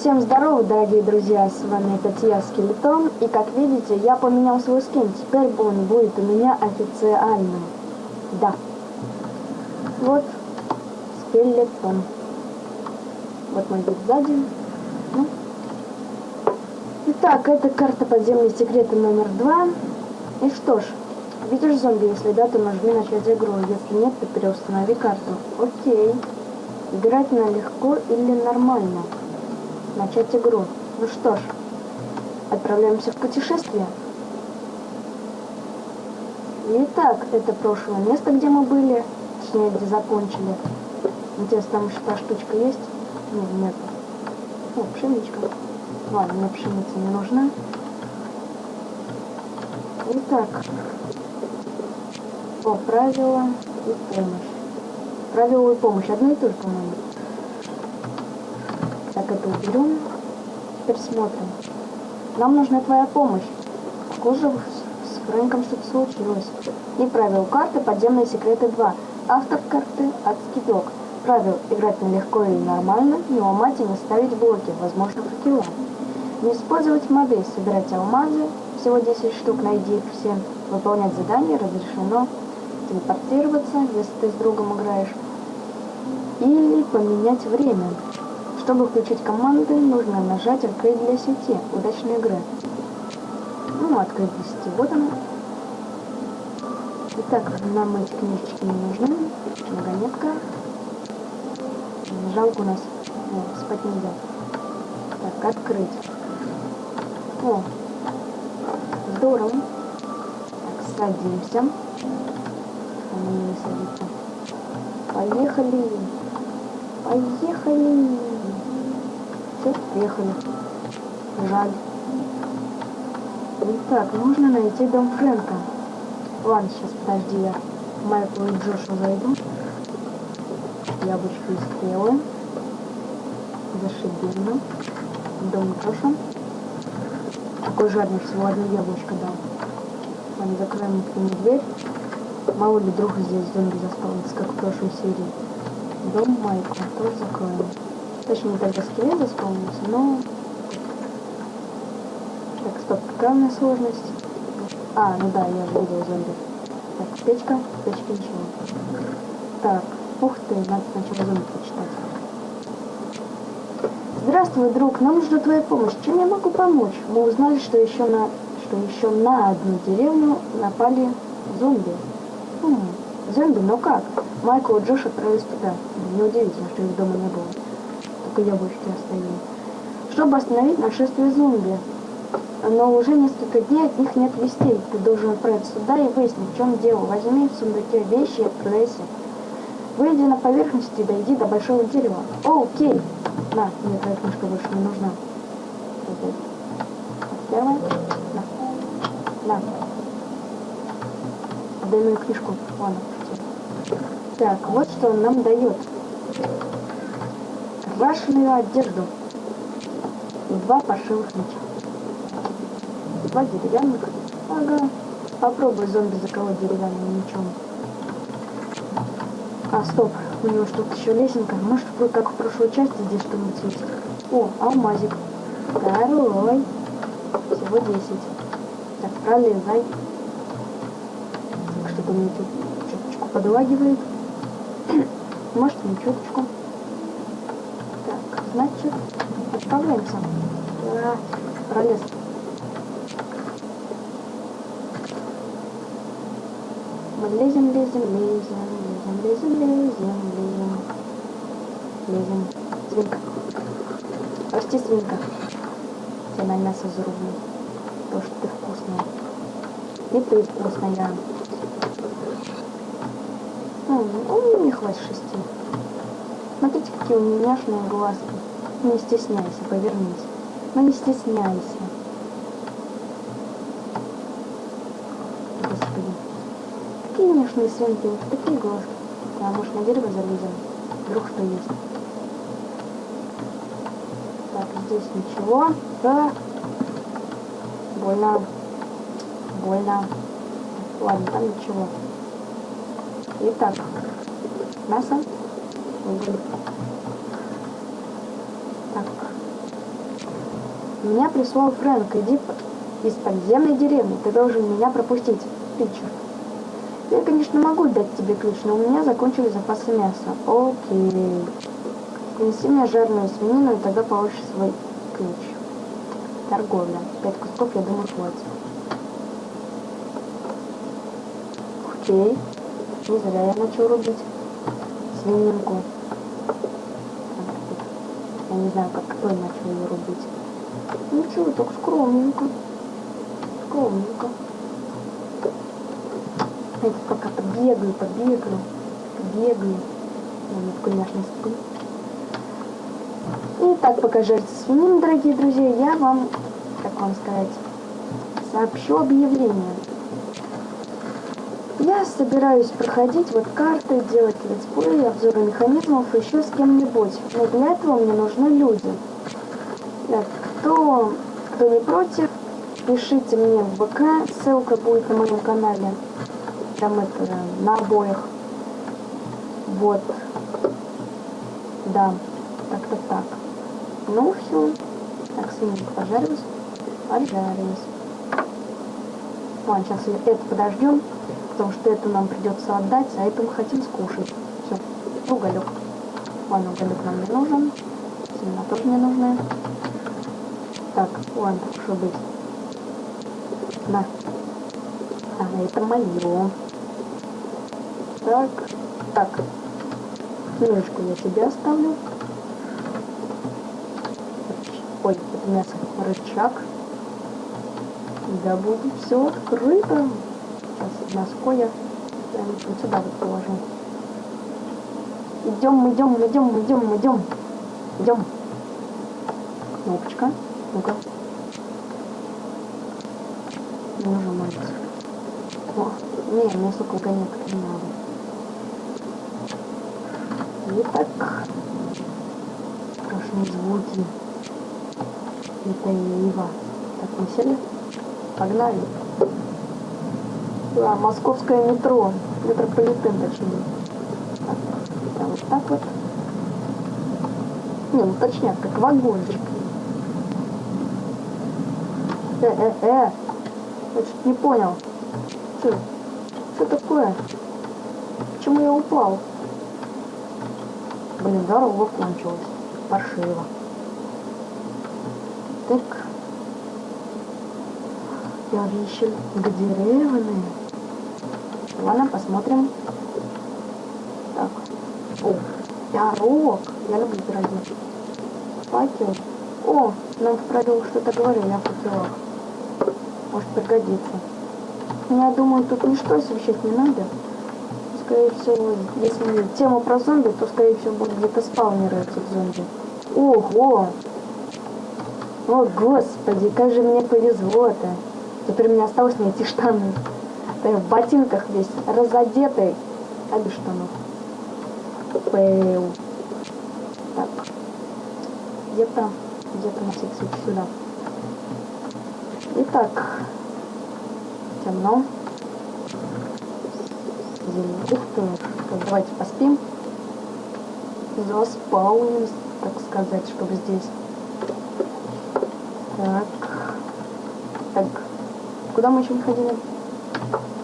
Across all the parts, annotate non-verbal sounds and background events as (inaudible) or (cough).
Всем здорово, дорогие друзья, с вами опять я, Скелетон, и как видите, я поменял свой скин, теперь он будет у меня официальный. Да. Вот, Скелетон. Вот мой вид сзади. Ну. Итак, это карта подземные секреты номер два. И что ж, видишь зомби, если да, то нажми начать игру, если нет, то переустанови карту. Окей. Играть на легко или нормально? Начать игру. Ну что ж, отправляемся в путешествие. Итак, это прошлое место, где мы были, точнее, где закончили. Интересно, там еще та штучка есть? Нет, нет. О, пшеничка. Ладно, мне пшеница не нужна. Итак, о, правила и помощь. Правила и помощь одно и то же, по-моему. Так, это уберем. Теперь смотрим. Нам нужна твоя помощь. Похоже, с Фрэнком что-то случилось. И правил карты «Подземные секреты 2». Автор карты «Адский док». Правил играть на легко и нормально, не ломать и не ставить блоки, возможно факела. Не использовать моды, собирать алмазы, всего 10 штук, найди их все. Выполнять задания разрешено. Телепортироваться, если ты с другом играешь. Или поменять время. Чтобы включить команды, нужно нажать «Открыть для сети». Удачной игры. Ну, открыть для сети. Вот она. Итак, нам эти книжечки не нужны. Многонетка. Жалко у нас. О, спать нельзя. Так, открыть. О, здорово. Так, садимся. Он не садится. Поехали. Поехали. Все, приехали. Жаль. Итак, нужно найти дом Фрэнка. Ладно, сейчас подожди, я Майкл и Джошу зайду. Яблочко и стрелы. Зашибенно. Дом Джоша. Такой жадный, всего одно яблочко дал. Ладно, закроем ему дверь. Мало ли вдруг здесь зомби заспавнится, как в прошлой серии. Дом Майкла тоже закроем. Точнее, тогда скелет заспомнился, но... Так, стоп, какая сложность? А, ну да, я же видел зомби. Так, печка, печка ничего. Так, ух ты, надо сначала зомби почитать. Здравствуй, друг, нам нужна твоя помощь. Чем я могу помочь? Мы узнали, что еще на, что еще на одну деревню напали зомби. Хм, зомби, но как? Майкл и Джош отправились туда. Неудивительно, что их дома не было только яблочки оставили. Чтобы остановить нашествие зомби. Но уже несколько дней от них нет вестей. Ты должен отправиться сюда и выяснить, в чем дело. Возьми в сундуке вещи и отправляйся. Выйди на поверхность и дойди до большого дерева. О, окей. На, мне твоя книжка больше не нужна. Первая. На. На. Дай мою книжку. Ладно. Так, вот что он нам дает крашеную одежду два пошивых меча. Два деревянных. Ага. Попробуй зомби заколоть деревянным мечом. А, стоп. У него что-то еще лесенка. Может, будет как в прошлой части здесь что-нибудь есть. О, алмазик. Второй. Всего 10. Так, пролезай. Так, что-то мне тут чуточку подлагивает. Может, не чуточку. Значит, отправляемся. А, пролез. Мы лезем, лезем, лезем, лезем, лезем, лезем, лезем. Лезем. Свинка. Прости, свинка. Тебе на мясо зарублю. Потому что ты вкусная. И ты вкусная. Ну, не хватит шести. Смотрите, какие у меня няшные глазки. Не стесняйся, повернись. Но не стесняйся. Господи. Какие няшные свинки, такие глазки. А может на дерево залезем? Вдруг что есть. Так, здесь ничего. Да. Больно. Больно. Ладно, там ничего. Итак, мясо. Угу. Так. Меня прислал Фрэнк. Иди по- из подземной деревни. Ты должен меня пропустить. Питчер. Я, конечно, могу дать тебе ключ, но у меня закончились запасы мяса. Окей. Принеси мне жареную свинину, и тогда получишь свой ключ. Торговля. Пять кусков, я думаю, хватит. Окей. Не зря я начал рубить свининку. Я не знаю, как кто начал ее рубить. Ничего, так скромненько. Скромненько. Это пока побегаю, побегаю, побегаю. Такой няшный сплю. И так, пока жарится свинина, дорогие друзья, я вам, как вам сказать, сообщу объявление. Я собираюсь проходить вот карты, делать летсплей, обзоры механизмов еще с кем-нибудь. Но для этого мне нужны люди. Так, кто, кто не против, пишите мне в ВК, ссылка будет на моем канале. Там это на обоих. Вот. Да, так-то так. Ну все. Так, свининка пожарилась. Пожарилась. Ладно, сейчас это подождем, потому что это нам придется отдать, а это мы хотим скушать. Все, уголек. Ладно, уголек нам не нужен. Семена тоже не нужны. Ладно, что быть. На. А, это мое. Так, так. Книжечку я тебе оставлю. Ой, это мясо. Рычаг. Да будет все открыто. Сейчас ноской я вот сюда вот положу. Идем, идем, идем, идем, идем. Идем. Кнопочка. Ну-ка. Не нажимается. О, не, мне угонек не надо. Итак, страшные звуки. Это Ива. Так, мы сели? Погнали. Да, московское метро. Метрополитен, точнее. Так, да, вот так вот. Не, ну точнее, как вагончик. Э, э, э. Я что-то не понял. Что? Что такое? Почему я упал? Блин, дорога кончилась. Паршиво. Так. Я решил деревни. Ладно, посмотрим. Так. О, пирог. Я люблю пироги. Факел. О, нам в правилах что-то говорили о факелах. Может пригодится. Я думаю, тут ничто освещать не надо. Скорее всего, если тема про зомби, то, скорее всего, будет где-то спаунеры этих зомби. Ого! О, господи, как же мне повезло-то. Теперь мне осталось найти штаны. Да в ботинках весь, разодетый, а без штанов. Пэу. Так. Где-то, где-то на всякий случай сюда. Итак, темно. Ух ты, давайте поспим. Заспауним, так сказать, чтобы здесь. Так. Так. Куда мы еще не ходили?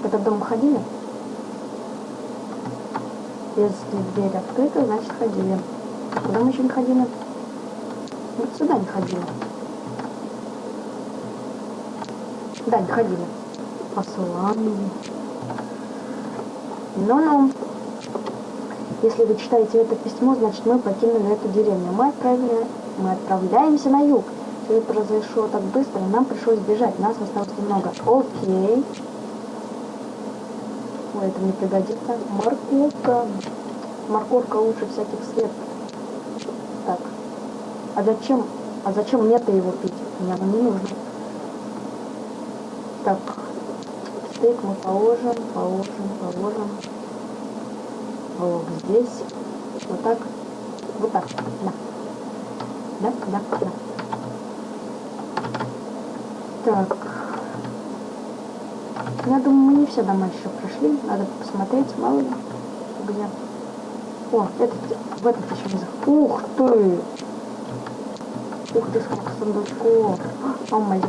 В этот дом ходили? Если дверь открыта, значит ходили. Куда мы еще не ходили? Вот сюда не ходили. Да, не ходили. Послание. Ну-ну. Если вы читаете это письмо, значит мы покинули эту деревню. Мы, отправили, мы отправляемся на юг. Все произошло так быстро, нам пришлось бежать. Нас осталось немного. Окей. Ой, это мне пригодится. Морковка. Морковка лучше всяких средств. Так. А зачем? А зачем мне-то его пить? Мне оно не нужно. Так. Стейк мы положим, положим, положим. Вот здесь. Вот так. Вот так. Да. Да, да, да. Так. Я думаю, мы не все дома еще прошли. Надо посмотреть, мало ли, где. О, этот, в этот еще не зах... Ух ты! Ух ты, сколько сундучков. О май.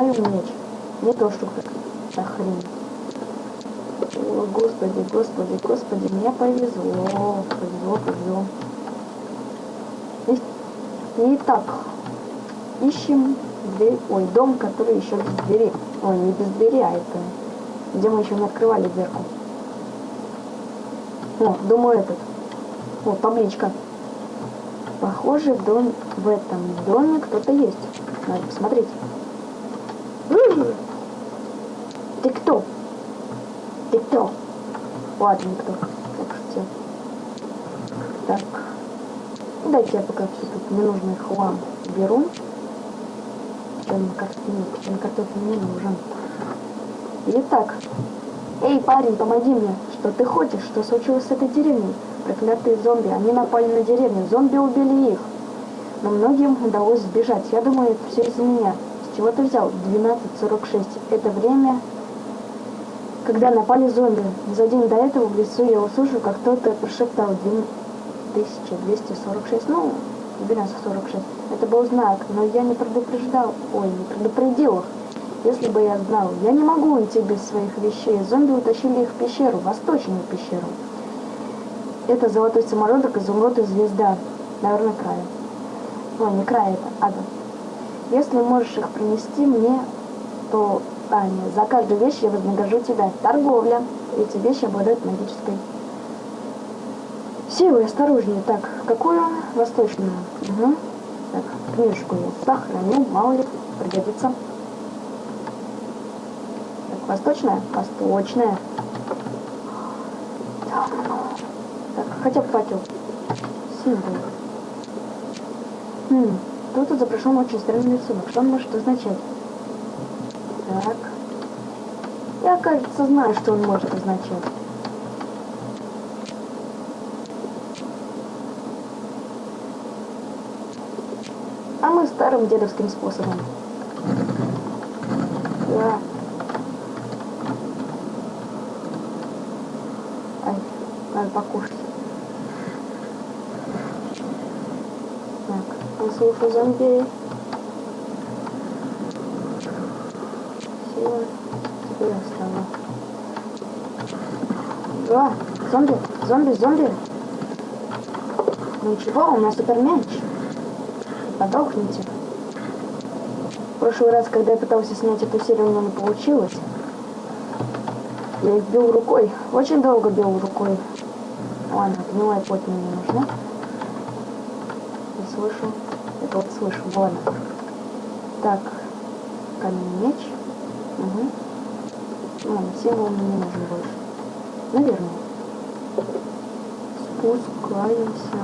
Называю меч. Не то, что как хрень. О, господи, господи, господи, мне повезло. Повезло, повезло. Итак, ищем дверь, ой, дом, который еще без двери. Ой, не без двери, а это, где мы еще не открывали дверку. О, думаю этот. О, табличка. Похоже, дом, в этом доме кто-то есть. Надо посмотреть. Ты кто? Ты кто? Ладно, никто. Так, все. Так. Дайте я пока все тут ненужный хлам беру. Чем картофель, чем картофель не нужен. Итак. Эй, парень, помоги мне. Что ты хочешь? Что случилось с этой деревней? Проклятые зомби. Они напали на деревню. Зомби убили их. Но многим удалось сбежать. Я думаю, это все из-за меня. С чего ты взял? 12.46. Это время, когда напали зомби. За день до этого в лесу я услышал, как кто-то прошептал 1246. Ну, 1246. Это был знак, но я не предупреждал. Ой, не предупредил их. Если бы я знал, я не могу уйти без своих вещей. Зомби утащили их в пещеру, восточную пещеру. Это золотой самородок, изумруд и звезда. Наверное, края. Ой, не край это, ада. Если можешь их принести мне, то нет, за каждую вещь я вознагражу тебя. Торговля. Эти вещи обладают магической силой. Осторожнее. Так, какую? Восточную. Угу. Так, книжку я сохраню, мало ли пригодится. Так, восточная? Восточная. Так, хотя бы факел. Символ. Хм, изображен очень странный рисунок. Что он может означать? Так. Я, кажется, знаю, что он может означать. А мы старым дедовским способом. Да. Ай, надо покушать. Так, послушаю зомби. Сила. Теперь осталось. Да, зомби, зомби, зомби. Ну ничего, у нас теперь мяч подохните. В прошлый раз, когда я пытался снять эту серию, у меня не получилось. Я их бил рукой. Очень долго бил рукой. Ладно, гнилая плоть мне не нужна. Не слышу. Это вот слышу. Ладно. Так. Каменный меч. Угу. Ну, символ мне не нужен больше. Наверное. Спускаемся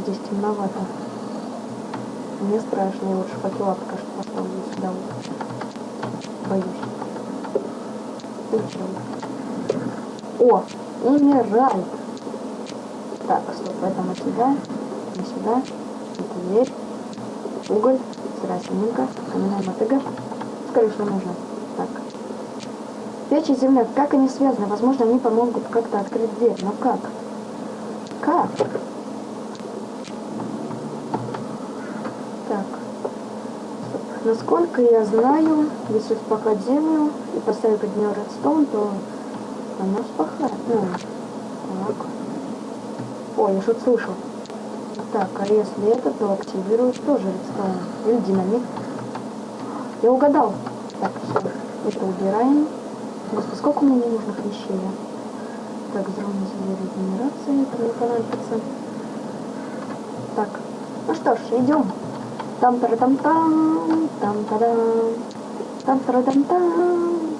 здесь темновато. Мне страшно, я лучше факела пока что поставлю сюда. Боюсь. Зачем? О, эмеральд. Так, стоп, это мы сюда, не сюда. Это дверь. Уголь, сырая свининка, каменная мотыга. Скорее, что нужно. Так. Печь и земля, как они связаны? Возможно, они помогут как-то открыть дверь. Но как? Как? Насколько я знаю, если вспахать землю и поставить под нее редстоун, то она вспахает. Ну, так. Ой, я что-то слышал. Так, а если это, то активирует тоже редстоун. Или динамит. Я угадал. Так, все. Это убираем. Господи, сколько меня ненужных вещей. Так, взрывная регенерация, это не понадобится. Так, ну что ж, идем там та там там там та дам там та там там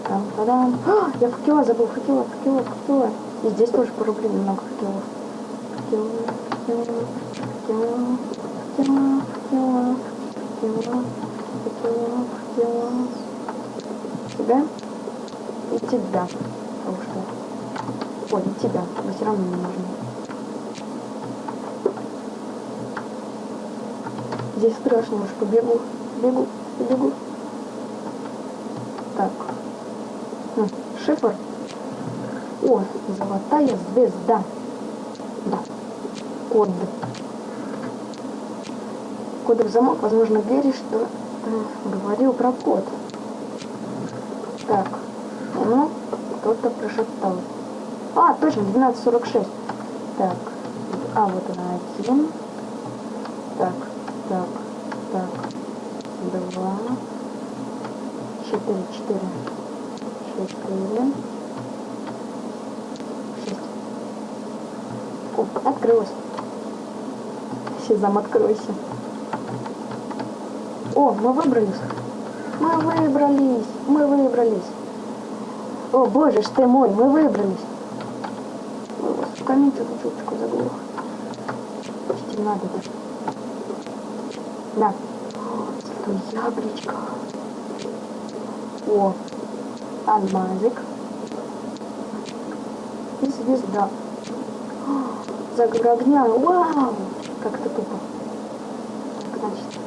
там та дам Я факела забыл, факела, факела, факела. И здесь тоже порубли много факелов. Факела, факела, факела, факела, факела, факела, факела, факела. Тебя и тебя. Потому что... Ой, и тебя. Но все равно не нужно. Здесь страшно уж побегу. Бегу, побегу. Так. Хм, шифр. О, золотая звезда. Да. Код. Кодовый замок, возможно, двери, что э, говорил про код. Так. Ну, кто-то прошептал. А, точно, 12.46. Так. А, вот она один. Так, так, так. Два. Четыре, четыре. Четыре. Шесть. О, открылось. Сезам, откройся. О, мы выбрались. Мы выбрались. Мы выбрались. О, боже ж ты мой, мы выбрались. Ой, вас в камень что-то чуточку заглох. Почти надо даже. Да. Зато яблочко. О, алмазик. И звезда. О. Вау! Как это тупо. Значит,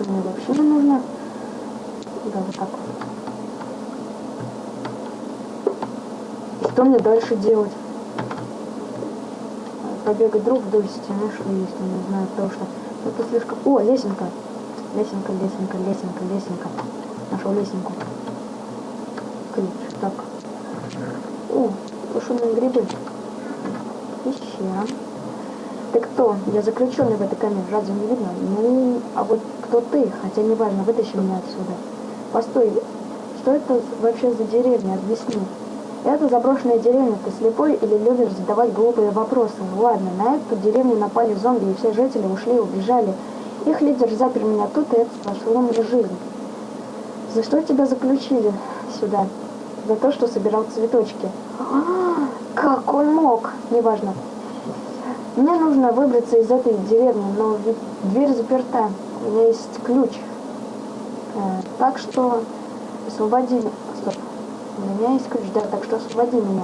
это мне вообще не нужно. Да, вот так вот. Что мне дальше делать? Побегать друг вдоль стены, что есть, не знаю, потому что это слишком... О, лесенка! Лесенка, лесенка, лесенка, лесенка. Нашел лесенку. Ключ. Так. О, тушеные грибы. Пещера. Ты кто? Я заключенный в этой камере. Разве не видно? Ну, а вот кто ты? Хотя неважно, вытащи меня отсюда. Постой, что это вообще за деревня? Объясни. Это заброшенная деревня. Ты слепой или любишь задавать глупые вопросы? Ладно, на эту деревню напали зомби, и все жители ушли и убежали. Их лидер запер меня тут, и это спасло мне жизнь. За что тебя заключили сюда? За то, что собирал цветочки. А, как он мог? Неважно. Мне нужно выбраться из этой деревни, но ведь дверь заперта. У меня есть ключ. Э, так что освободи... Меня есть ключ, да, так что освободи меня.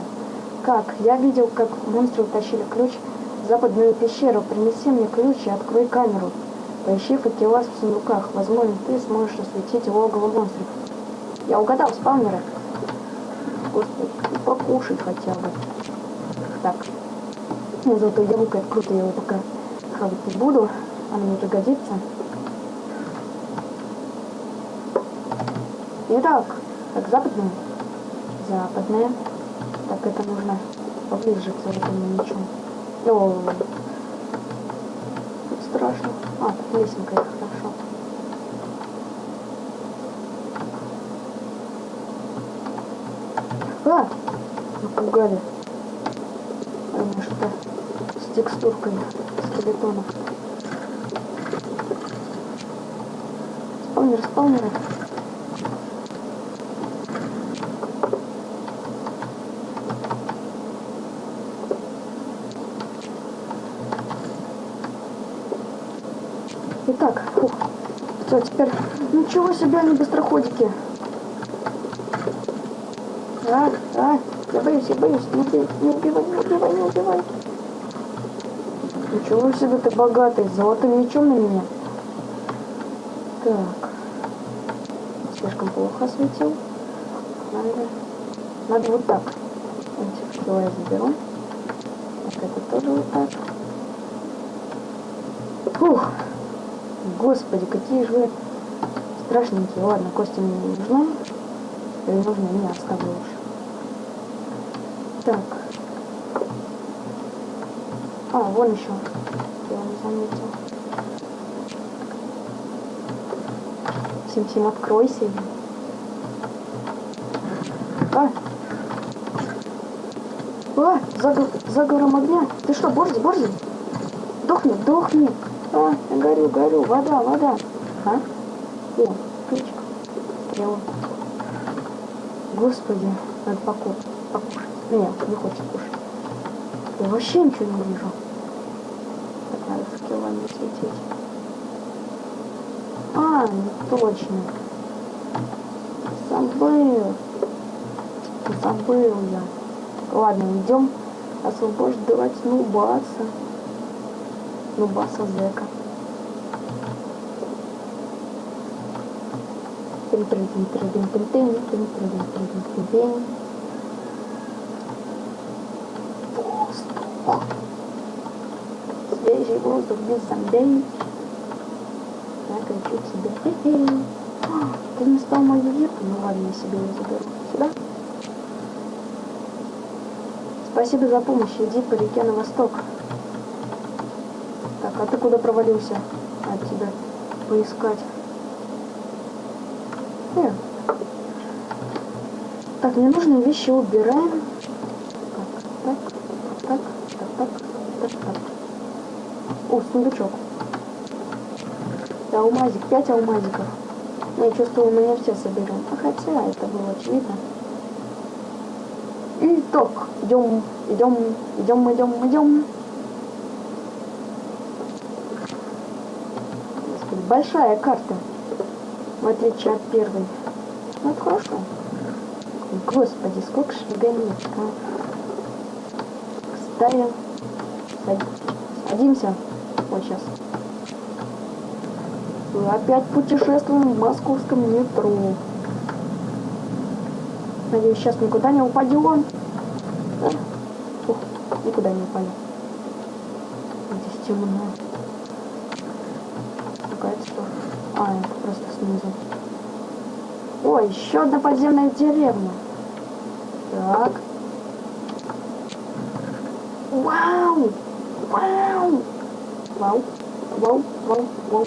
Как? Я видел, как монстры утащили ключ в западную пещеру. Принеси мне ключ и открой камеру. Поищи факела в сундуках. Возможно, ты сможешь осветить логово монстров. Я угадал, спаунеры. Господи, покушать хотя бы. Так. Ну, зато яблоко это круто, я его пока хавать не буду. Оно мне пригодится. Итак, так, западная. Западная. Так, это нужно поближе к золотому мечу. О, страшно. А, тут лесенка, это хорошо. А! Напугали. Мне что-то с текстуркой скелетонов. Спаунер, спаунеры. Итак, фух. Теперь... Ничего себе, они быстроходики. А, а, я боюсь, я боюсь. Не, не убивай, не убивай, не убивай. Ничего себе ты богатый, золотым мечом на меня. Так. Слишком плохо осветил. Надо, надо вот так. Эти факела я заберу. Так, это тоже вот так. Фух. Господи, какие же страшненькие. Ладно, кости мне не нужны. Или нужны, меня оставлю уж. Так. А, вон еще. Я не заметил. Сим-Сим, откройся. А! А! Загор, заговором огня. Ты что, борзи, борзи? Дохни, дохни. А, горю, горю. Вода, вода. А? О, ключик. Стрела. Господи, надо покушать. покушать. Нет, не хочет кушать. Я вообще ничего не вижу. Так, надо факелами светить. А, не точно. Забыл. Забыл я. Ладно, идем освобождать Колбаса зэка. Трин, трин, трин, трин, трин, трин, трин, трин, трин, трин, трин, трин. Воздух. Свежий воздух без сомнений. Я кричу к себе. Хе -хе. Ты не стал мою вирку? Ну ладно, я себе ее заберу. Сюда. Спасибо за помощь. Иди по реке на восток. А ты куда провалился? От тебя поискать. Э. Так, мне нужные вещи убираем. Так, так, так, так, так, так, так. О, сундучок. Да, алмазик, 5 алмазиков. Я чувствую, мы не все соберем. А хотя это было очевидно. Итак, идем, идем, идем, идем, идем. Господи, большая карта. В отличие от первой. Это хорошо. Господи, сколько шагометр, а? Ставим. Садимся. Вот сейчас. Мы опять путешествуем в московском метро. Надеюсь, сейчас никуда не упадем. Ух, никуда не упали. Здесь темно. Какая-то что? А, это просто снизу. Ой, еще одна подземная деревня. Так. Вау! Вау! Вау! Вау! Вау! Вау!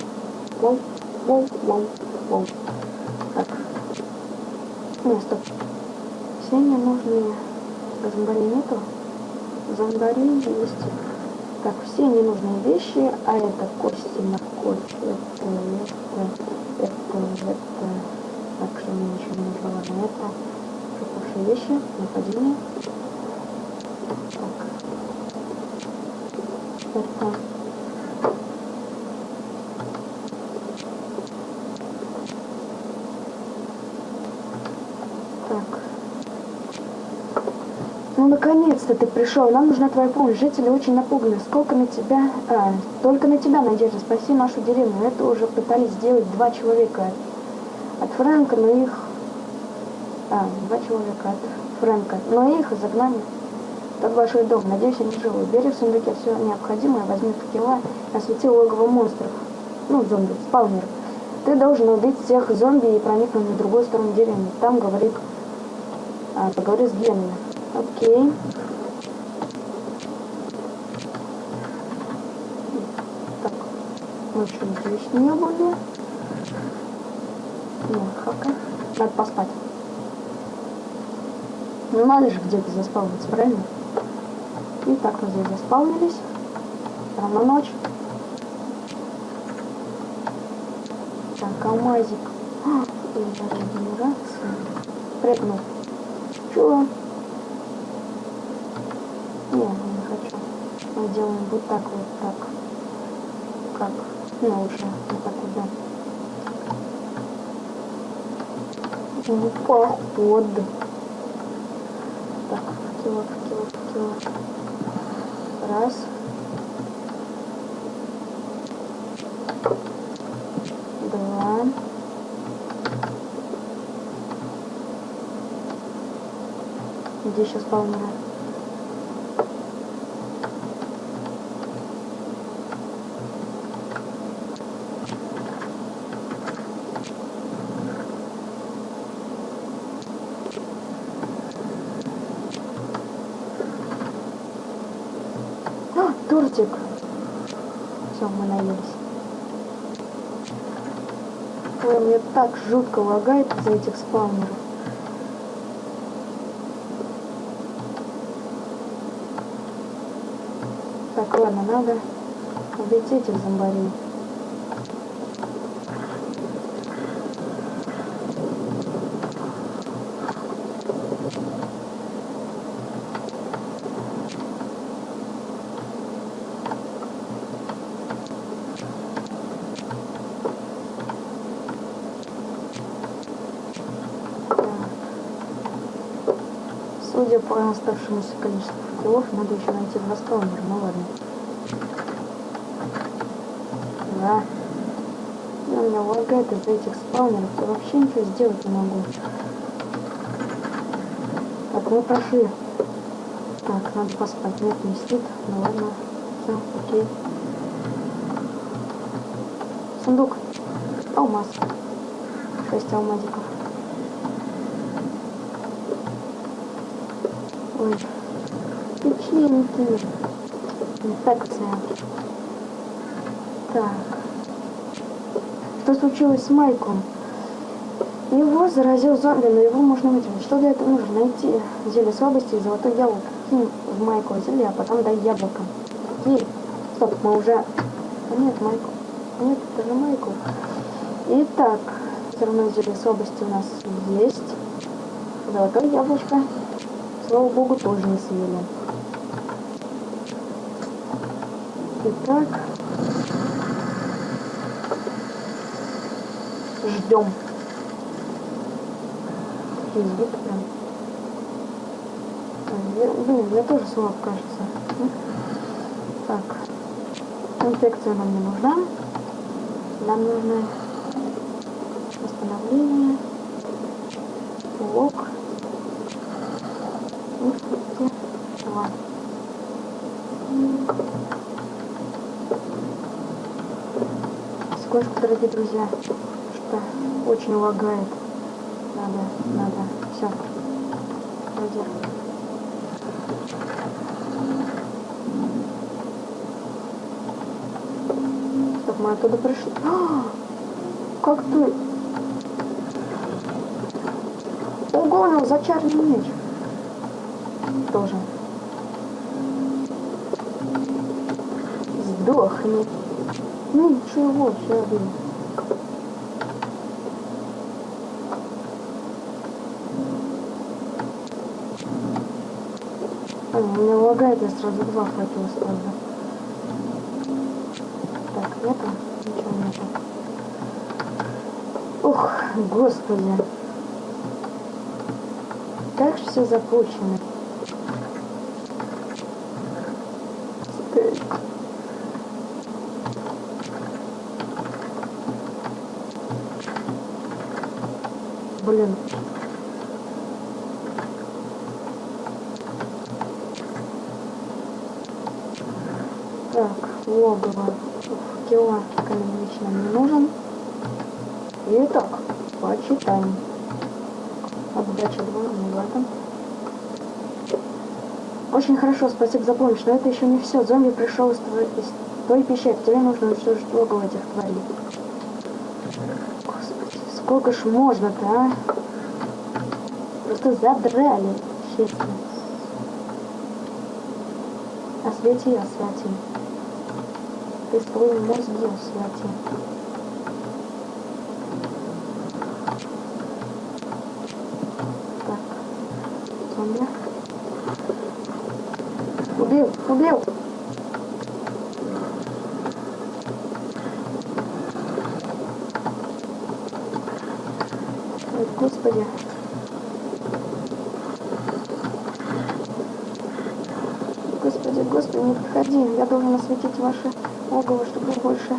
Вау! Вау! Вау! Вау! Так. Нет, стоп. Все мне нужные зомбари нету. Зомбари есть. Так, все ненужные вещи, а это кости на кость, это, это, это, это. Это. Пропавшие вещи, нападение. Так. Это. Так. Ну, наконец-то ты пришел. Нам нужна твоя помощь. Жители очень напуганы. Сколько на тебя... А, только на тебя, Надежда. Спаси нашу деревню. Это уже пытались сделать два человека. От Фрэнка, но их... А, два человека от Фрэнка. Но их загнали. Тот большой дом. Надеюсь, они живы. Бери в сундуке все необходимое. Возьми факела и освети логово монстров. Ну, зомби, спаунеров. Ты должен убить всех зомби и проникнуть на другую сторону деревни. Там, говорит... А, поговори с Генами. Окей. Так, мы что, здесь не были? Ну, хака. Надо поспать. Ну, надо же где-то заспавниться, правильно? И так мы здесь заспавнились. Равно ночь. Так, алмазик. (gasps) Регенерация. Прыгнул. Чего? Не, не хочу. Мы делаем вот так, вот так. Как? Ну, лучше вот так вот, да. Ну. Так, факела, факела, факела. Раз. Два. Где сейчас полмира? А, тортик. Все, мы наелись. Ой, мне так жутко лагает из-за этих спаунеров. Так, ладно, надо убить этих зомбарей. Судя по оставшемуся количеству факелов, надо еще найти два спаунера, ну ладно. Да. сильно меня лагает из-за этих спаунеров. Я вообще ничего сделать не могу. Так, мы прошли. Так, надо поспать. Нет, не спит. Ну ладно. Все, окей. Сундук. Алмаз. Шесть алмазиков. Ой. Печеньки. Инфекция. Так. Что случилось с Майком? Его заразил зомби, но его можно вытянуть. Что для этого нужно? Найти зелье слабости и золотой яблоко. Кинь в Майку зелье, а потом дай яблоко. Окей. Стоп, мы уже... А нет, Майку. Нет, это же Майку. Итак, все равно зелье слабости у нас есть. Золотое яблочко. Слава богу, тоже не съели. Итак, ждем. Звук прям. Блин, мне тоже слаб кажется. Так. Инфекция нам не нужна. Нам нужно восстановление. Лог. И два. Сколько, дорогие друзья, очень лагает. Надо, надо, все. Вроде. Стоп, мы оттуда пришли. А, как ты? Ого, у него зачарный меч. Тоже. Сдохни. Ну ничего, все блин. А, у меня лагает, я сразу два хватило сразу. Так, нету? Ничего нету. Ух, господи. Как же все запущено. Стыд. Блин. Так, логово. Кило камень нам не нужен. Итак, почитаем. Отдача 2, не в этом. Очень хорошо, спасибо за помощь, но это еще не все. Зомби пришел из твоей, из твоей пещеры. Тебе нужно уничтожить логово этих тварей. Господи, сколько ж можно-то, а? Просто задрали, честно. Освети, освети. Ты свой мозги освети. Так, зомби. Убил. Ой, господи. Господи, господи, не подходи. Я должен осветить ваше логово, чтобы вы больше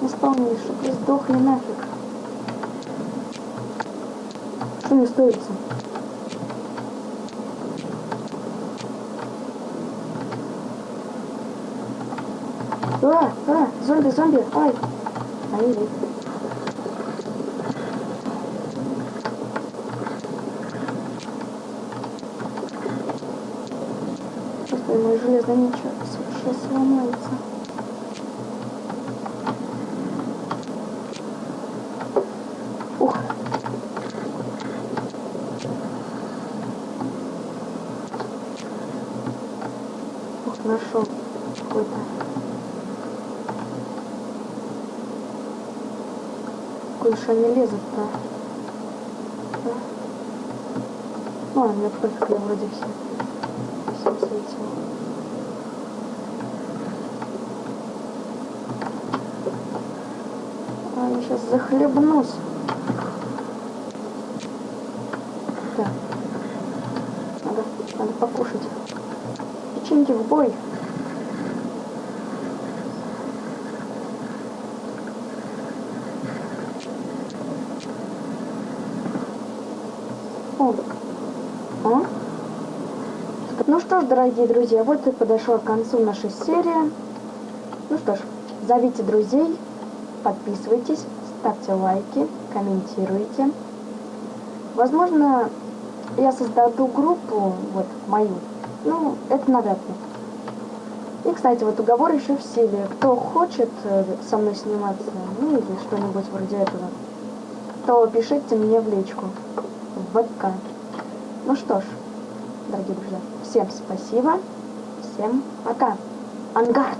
не спавнились, чтобы вы сдохли нафиг. Что не стоится? А, а, зомби, зомби, ай. Ай, Господи, мой железный меч Я сейчас захлебнусь. Да. Надо, надо покушать. Печеньки в бой. А? Ну что ж, дорогие друзья, вот и подошла к концу наша серия. Ну что ж, зовите друзей, подписывайтесь, ставьте лайки, комментируйте. Возможно, я создаю группу, вот, мою. Ну, это навряд ли. И, кстати, вот уговор еще в силе. Кто хочет э, со мной сниматься, ну или что-нибудь вроде этого, то пишите мне в личку, в ВК. Ну что ж, дорогие друзья, всем спасибо, всем пока. Ангард!